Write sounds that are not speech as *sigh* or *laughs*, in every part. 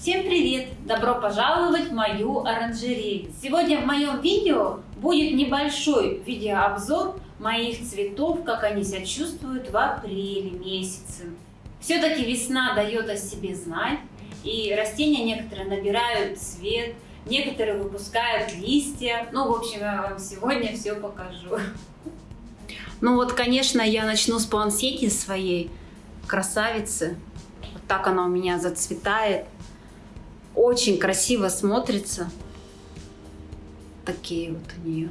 Всем привет! Добро пожаловать в мою оранжерею! Сегодня в моем видео будет небольшой видеообзор моих цветов, как они себя чувствуют в апреле месяце. Все-таки весна дает о себе знать, и растения некоторые набирают цвет, некоторые выпускают листья. Ну, в общем, я вам сегодня все покажу. Ну вот, конечно, я начну с плансети своей красавицы. Вот так она у меня зацветает. Очень красиво смотрится. Такие вот у нее.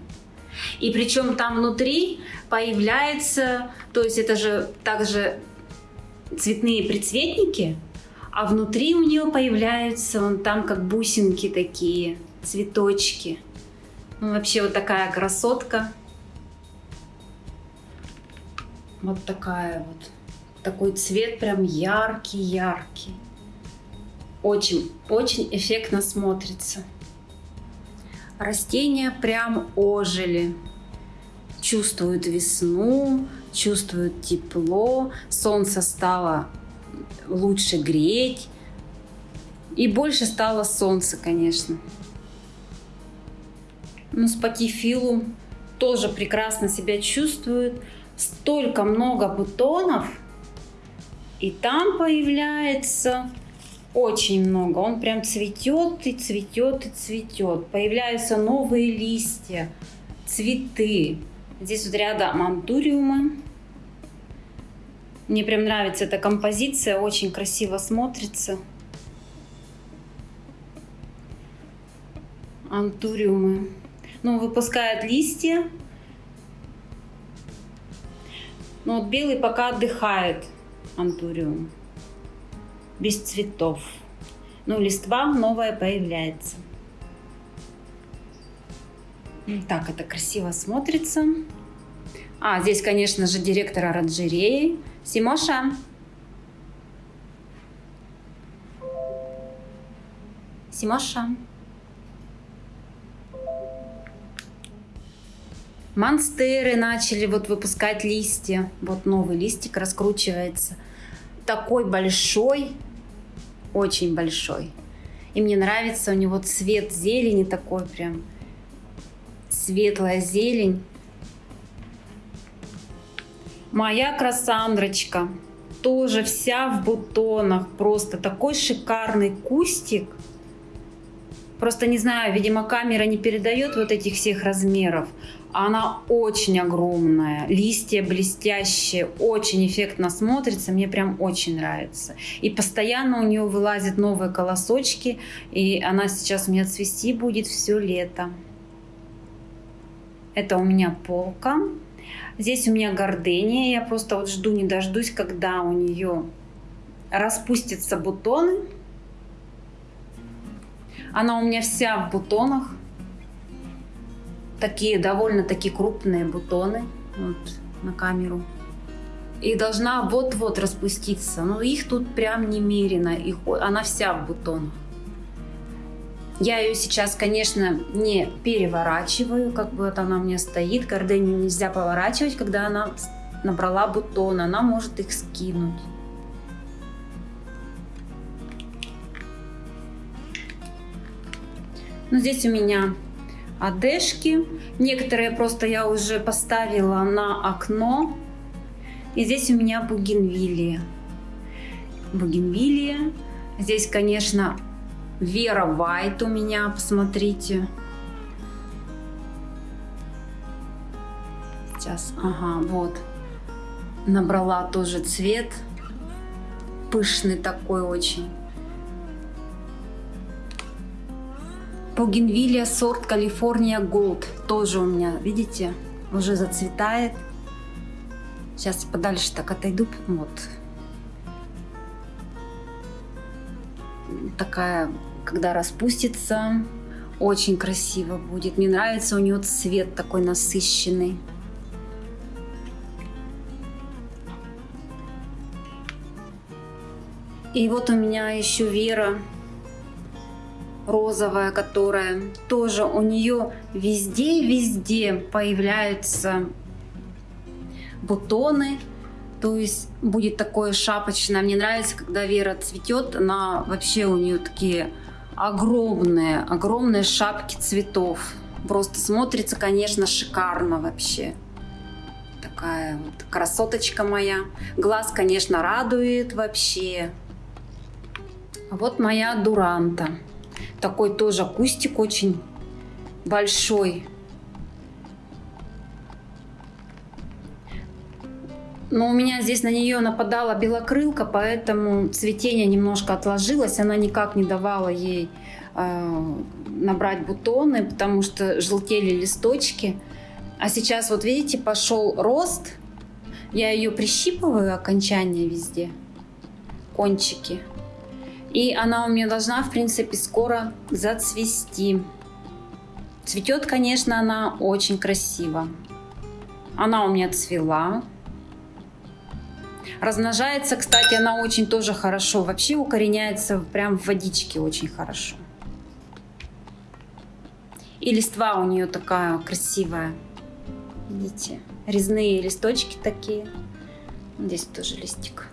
И причем там внутри появляется, то есть это же также цветные прицветники, а внутри у нее появляются вон там как бусинки такие, цветочки. Ну, вообще вот такая красотка. Вот такая вот. Такой цвет прям яркий-яркий. Очень, очень эффектно смотрится. Растения прям ожили. Чувствуют весну, чувствуют тепло. Солнце стало лучше греть. И больше стало солнца, конечно. Ну, спатифилу тоже прекрасно себя чувствует. Столько много бутонов. И там появляется очень много. Он прям цветет и цветет и цветет. Появляются новые листья, цветы. Здесь вот рядом антуриумы. Мне прям нравится эта композиция, очень красиво смотрится. Антуриумы. Ну, выпускают листья. Но вот белый пока отдыхает, антуриум без цветов. Ну, листва новая появляется. Так, это красиво смотрится. А, здесь, конечно же, директор оранжереи. Симоша. Симоша. Монстеры начали вот выпускать листья. Вот новый листик раскручивается. Такой большой, очень большой. И мне нравится у него цвет зелени такой прям. Светлая зелень. Моя красандрочка тоже вся в бутонах. Просто такой шикарный кустик. Просто не знаю, видимо, камера не передает вот этих всех размеров. Она очень огромная, листья блестящие, очень эффектно смотрится, мне прям очень нравится. И постоянно у нее вылазят новые колосочки, и она сейчас у меня цвести будет все лето. Это у меня полка. Здесь у меня гордения, я просто вот жду не дождусь, когда у нее распустятся бутоны. Она у меня вся в бутонах такие довольно-таки крупные бутоны вот, на камеру. И должна вот-вот распуститься. Но их тут прям немерено. Их, она вся в бутонах. Я ее сейчас, конечно, не переворачиваю, как бы вот она у меня стоит. Гордению нельзя поворачивать, когда она набрала бутон, она может их скинуть. Но здесь у меня одежки. Некоторые просто я уже поставила на окно. И здесь у меня бугенвилия. Бугенвилия. Здесь, конечно, Вера Вайт у меня, посмотрите. Сейчас, ага, вот. Набрала тоже цвет. Пышный такой очень. Бугенвилия сорт Калифорния Голд. Тоже у меня, видите, уже зацветает. Сейчас подальше так отойду. Вот. Такая, когда распустится, очень красиво будет. Мне нравится у нее цвет такой насыщенный. И вот у меня еще Вера розовая, которая тоже у нее везде-везде появляются бутоны. То есть будет такое шапочное. Мне нравится, когда Вера цветет, она вообще у нее такие огромные, огромные шапки цветов. Просто смотрится, конечно, шикарно вообще. Такая вот красоточка моя. Глаз, конечно, радует вообще. А вот моя дуранта. Такой тоже кустик очень большой. Но у меня здесь на нее нападала белокрылка, поэтому цветение немножко отложилось. Она никак не давала ей э, набрать бутоны, потому что желтели листочки. А сейчас вот видите, пошел рост. Я ее прищипываю окончание везде, кончики. И она у меня должна, в принципе, скоро зацвести. Цветет, конечно, она очень красиво. Она у меня цвела. Размножается, кстати, она очень тоже хорошо. Вообще укореняется прям в водичке очень хорошо. И листва у нее такая красивая. Видите? Резные листочки такие. Здесь тоже листик.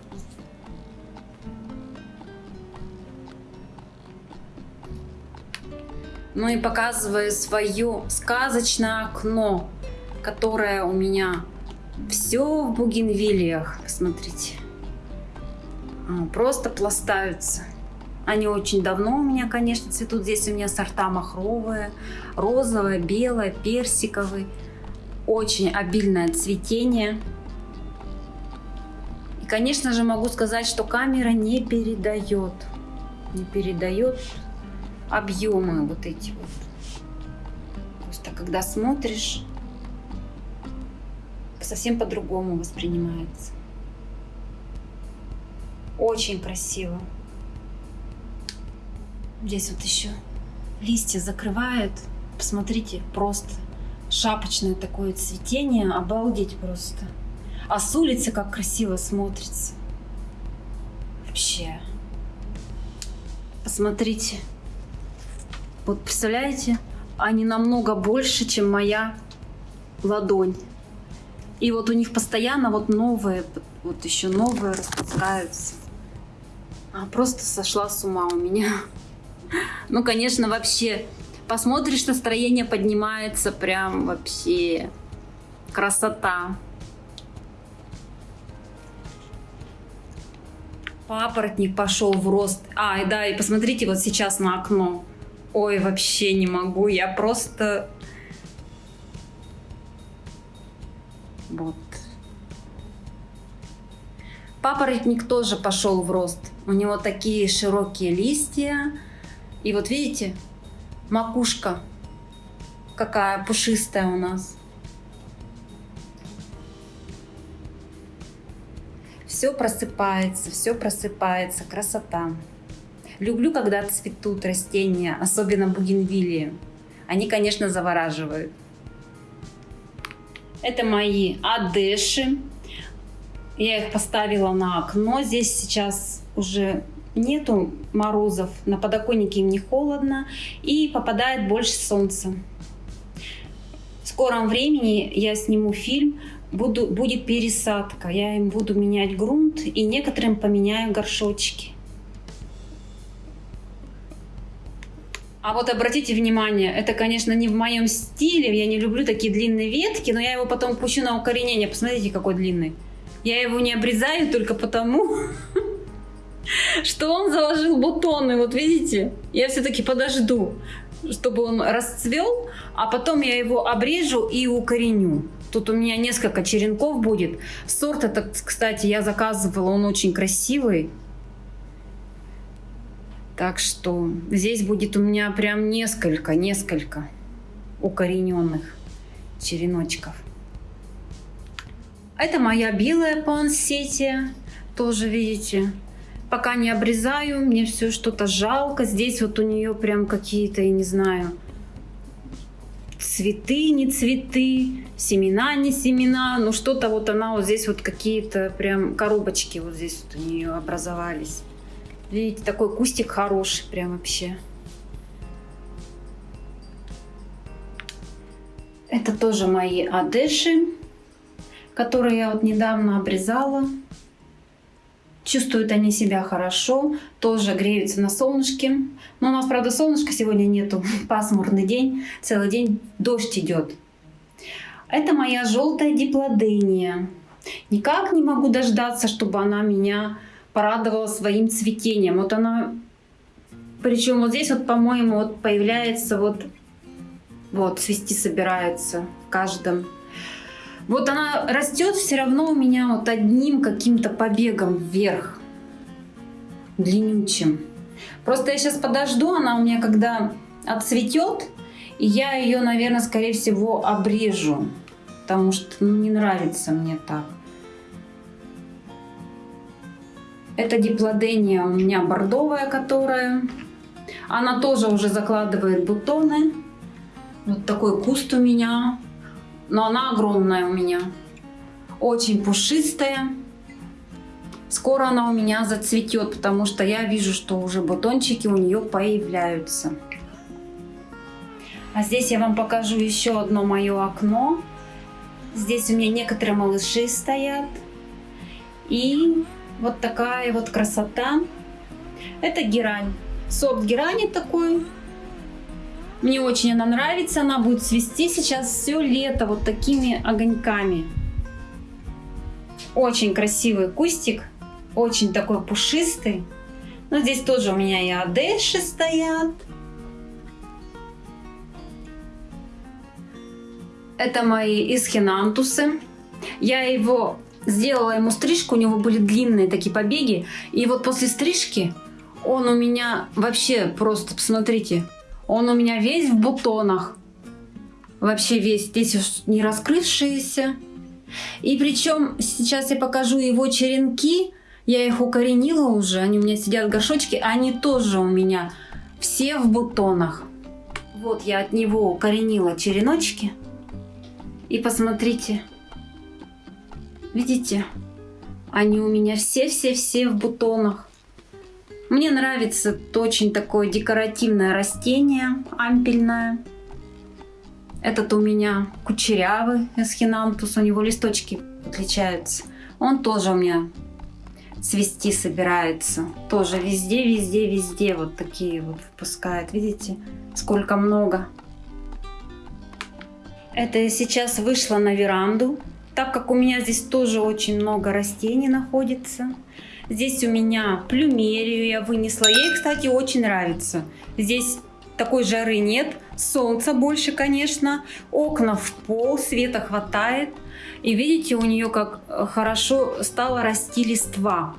Ну и показываю свое сказочное окно, которое у меня все в бугенвилиях, смотрите. А, просто пластаются. Они очень давно у меня, конечно, цветут. Здесь у меня сорта махровые, розовое, белое, персиковый. Очень обильное цветение. И, конечно же, могу сказать, что камера не передает. Не передает объемы вот эти вот. Просто когда смотришь, совсем по-другому воспринимается. Очень красиво. Здесь вот еще листья закрывают. Посмотрите, просто шапочное такое цветение. Обалдеть просто. А с улицы как красиво смотрится. Вообще. Посмотрите. Вот представляете, они намного больше, чем моя ладонь. И вот у них постоянно вот новые, вот еще новые распускаются. А, просто сошла с ума у меня. *laughs* Ну, конечно, вообще, посмотришь, настроение поднимается прям вообще красота. Папоротник пошел в рост. А, да, и посмотрите вот сейчас на окно. Ой, вообще не могу, я просто Вот. Папоротник тоже пошел в рост. У него такие широкие листья. И вот видите, макушка какая пушистая у нас. Все просыпается, все просыпается, красота. Люблю, когда цветут растения, особенно бугенвилии. Они, конечно, завораживают. Это мои адеши. Я их поставила на окно. Здесь сейчас уже нету морозов, на подоконнике им не холодно и попадает больше солнца. В скором времени я сниму фильм, буду, будет пересадка. Я им буду менять грунт и некоторым поменяю горшочки. А вот обратите внимание, это, конечно, не в моем стиле, я не люблю такие длинные ветки, но я его потом пущу на укоренение. Посмотрите, какой длинный. Я его не обрезаю только потому, *laughs* что он заложил бутоны, вот видите? Я все-таки подожду, чтобы он расцвел, а потом я его обрежу и укореню. Тут у меня несколько черенков будет. Сорт этот, кстати, я заказывала, он очень красивый. Так что здесь будет у меня прям несколько, несколько укорененных череночков. Это моя белая пансетия, тоже видите. Пока не обрезаю, мне все что-то жалко. Здесь вот у нее прям какие-то, я не знаю, цветы, не цветы, семена, не семена. Ну что-то вот она вот здесь вот какие-то прям коробочки вот здесь вот у нее образовались. Видите, такой кустик хороший прям вообще. Это тоже мои адеши, которые я вот недавно обрезала. Чувствуют они себя хорошо, тоже греются на солнышке. Но у нас, правда, солнышка сегодня нету. *laughs* Пасмурный день, целый день дождь идет. Это моя желтая диплодения. Никак не могу дождаться, чтобы она меня порадовала своим цветением. Вот она, причем вот здесь вот, по-моему, вот появляется вот, вот цвести собирается в каждом вот она растет все равно у меня вот одним каким-то побегом вверх, длиннючим. Просто я сейчас подожду, она у меня когда отцветет, и я ее, наверное, скорее всего обрежу, потому что ну, не нравится мне так. Это диплодения у меня бордовая, которая... Она тоже уже закладывает бутоны. Вот такой куст у меня но она огромная у меня. Очень пушистая. Скоро она у меня зацветет, потому что я вижу, что уже бутончики у нее появляются. А здесь я вам покажу еще одно мое окно. Здесь у меня некоторые малыши стоят. И вот такая вот красота. Это герань. Сорт герани такой. Мне очень она нравится, она будет цвести сейчас все лето вот такими огоньками. Очень красивый кустик, очень такой пушистый. Но здесь тоже у меня и адеши стоят. Это мои исхинантусы. Я его сделала ему стрижку, у него были длинные такие побеги. И вот после стрижки он у меня вообще просто, посмотрите, он у меня весь в бутонах. Вообще весь. Здесь не раскрывшиеся. И причем сейчас я покажу его черенки. Я их укоренила уже. Они у меня сидят в горшочке. Они тоже у меня все в бутонах. Вот я от него укоренила череночки. И посмотрите. Видите? Они у меня все-все-все в бутонах. Мне нравится очень такое декоративное растение, ампельное. Этот у меня кучерявый эсхинантус, у него листочки отличаются. Он тоже у меня цвести собирается. Тоже везде, везде, везде вот такие вот выпускает. Видите, сколько много. Это сейчас вышла на веранду, так как у меня здесь тоже очень много растений находится. Здесь у меня плюмерию я вынесла. Ей, кстати, очень нравится. Здесь такой жары нет, солнца больше, конечно, окна в пол, света хватает. И видите, у нее как хорошо стала расти листва.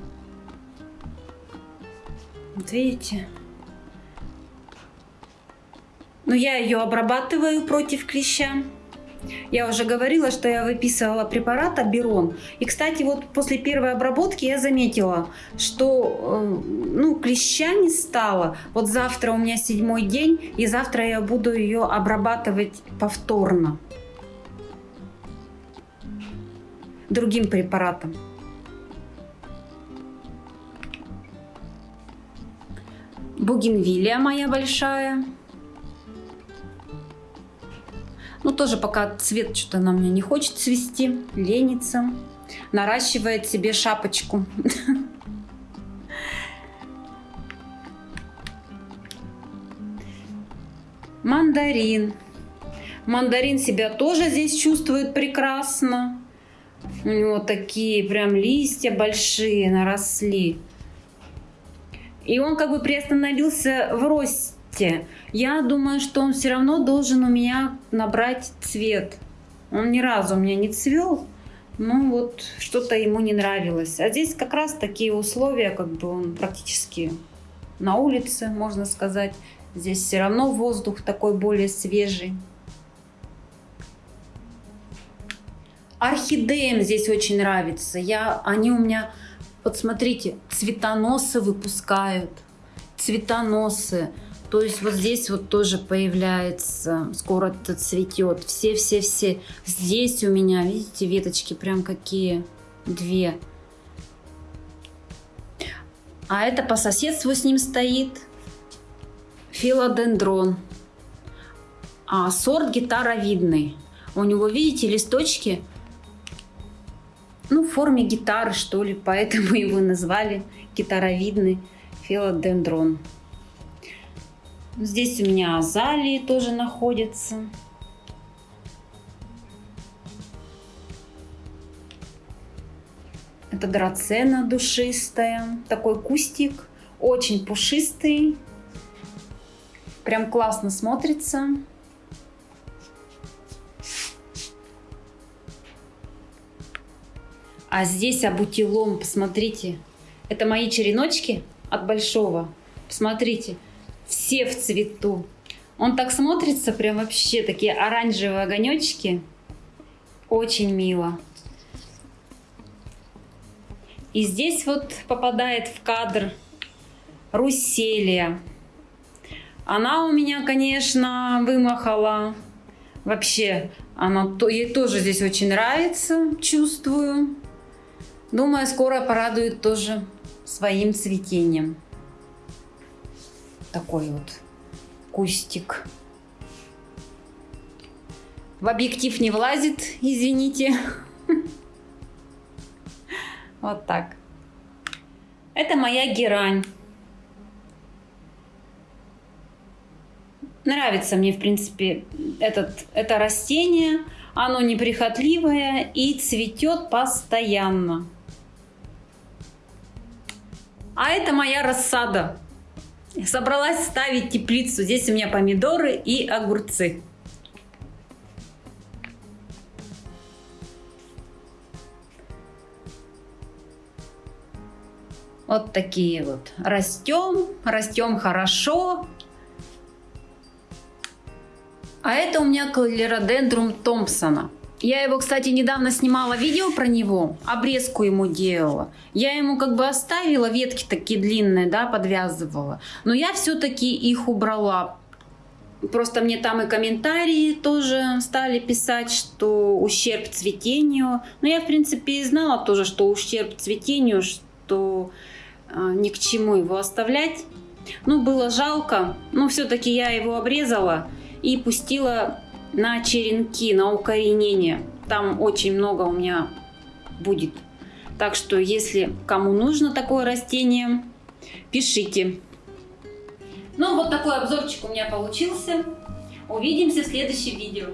Вот видите? Но я ее обрабатываю против клеща. Я уже говорила, что я выписывала препарат Аберон. И, кстати, вот после первой обработки я заметила, что э, ну, клеща не стало. Вот завтра у меня седьмой день, и завтра я буду ее обрабатывать повторно. Другим препаратом. Бугенвилия моя большая. Ну, тоже пока цвет что-то на мне не хочет цвести, ленится. Наращивает себе шапочку. Мандарин. Мандарин себя тоже здесь чувствует прекрасно. У него такие прям листья большие наросли. И он как бы приостановился в росте цвете. Я думаю, что он все равно должен у меня набрать цвет. Он ни разу у меня не цвел, ну вот что-то ему не нравилось. А здесь как раз такие условия, как бы он практически на улице, можно сказать. Здесь все равно воздух такой более свежий. Орхидеям здесь очень нравится. Я, они у меня, вот смотрите, цветоносы выпускают. Цветоносы. То есть вот здесь вот тоже появляется, скоро это цветет. Все-все-все. Здесь у меня, видите, веточки прям какие? Две. А это по соседству с ним стоит филодендрон. А сорт гитаровидный. У него, видите, листочки, ну, форме гитары, что ли, поэтому *laughs* его назвали гитаровидный филодендрон. Здесь у меня азалии тоже находятся. Это драцена душистая. Такой кустик. Очень пушистый. Прям классно смотрится. А здесь абутилом, посмотрите. Это мои череночки от большого. Посмотрите, все в цвету. Он так смотрится, прям вообще такие оранжевые огонечки. Очень мило. И здесь вот попадает в кадр Руселия. Она у меня, конечно, вымахала. Вообще, она, ей тоже здесь очень нравится, чувствую. Думаю, скоро порадует тоже своим цветением. Такой вот кустик. В объектив не влазит, извините. *laughs* Вот так. Это моя герань. Нравится мне, в принципе, этот, это растение. Оно неприхотливое и цветет постоянно. А это моя рассада. Собралась ставить теплицу. Здесь у меня помидоры и огурцы. Вот такие вот. Растем, растем хорошо. А это у меня клеродендрум Томпсона. Я его, кстати, недавно снимала видео про него, обрезку ему делала. Я ему как бы оставила, ветки такие длинные, да, подвязывала. Но я все-таки их убрала. Просто мне там и комментарии тоже стали писать, что ущерб цветению. Но я, в принципе, и знала тоже, что ущерб цветению, что э, ни к чему его оставлять. Ну, было жалко, но все-таки я его обрезала и пустила на черенки, на укоренение. Там очень много у меня будет. Так что, если кому нужно такое растение, пишите. Ну, вот такой обзорчик у меня получился. Увидимся в следующем видео.